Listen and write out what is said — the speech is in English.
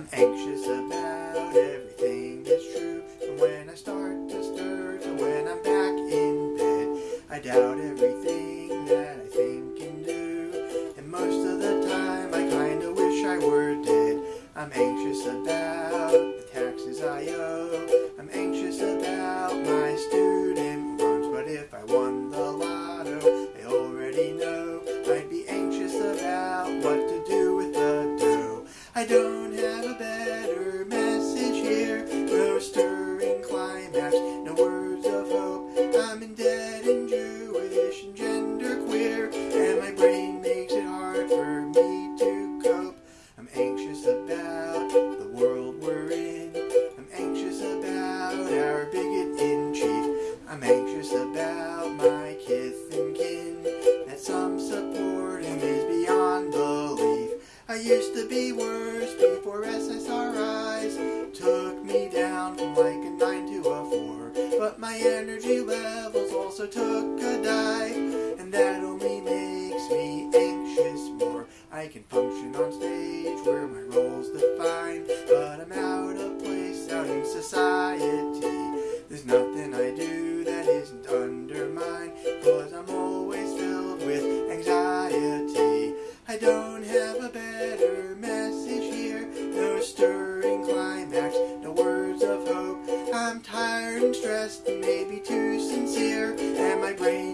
I'm anxious about everything that's true. And when I start to stir to when I'm back in bed, I doubt everything that I think and do. And most of the time, I kinda wish I were dead. I'm anxious about the taxes I owe. I'm anxious about my student loans. But if I won the lotto, I already know I'd be anxious about what to do with the dough. I don't. I'm in and Jewish and genderqueer, and my brain makes it hard for me to cope. I'm anxious about the world we're in. I'm anxious about our bigot in chief. I'm anxious about my kith and kin. That some support him is beyond belief. I used to be worse before SSRIs took me down from like energy levels also took a dive, and that only makes me anxious more. I can function on stage where my role's defined, but I'm out of place out in society. There's nothing I do that isn't undermined, cause I'm always filled with anxiety. I don't have a better and maybe too sincere, and my brain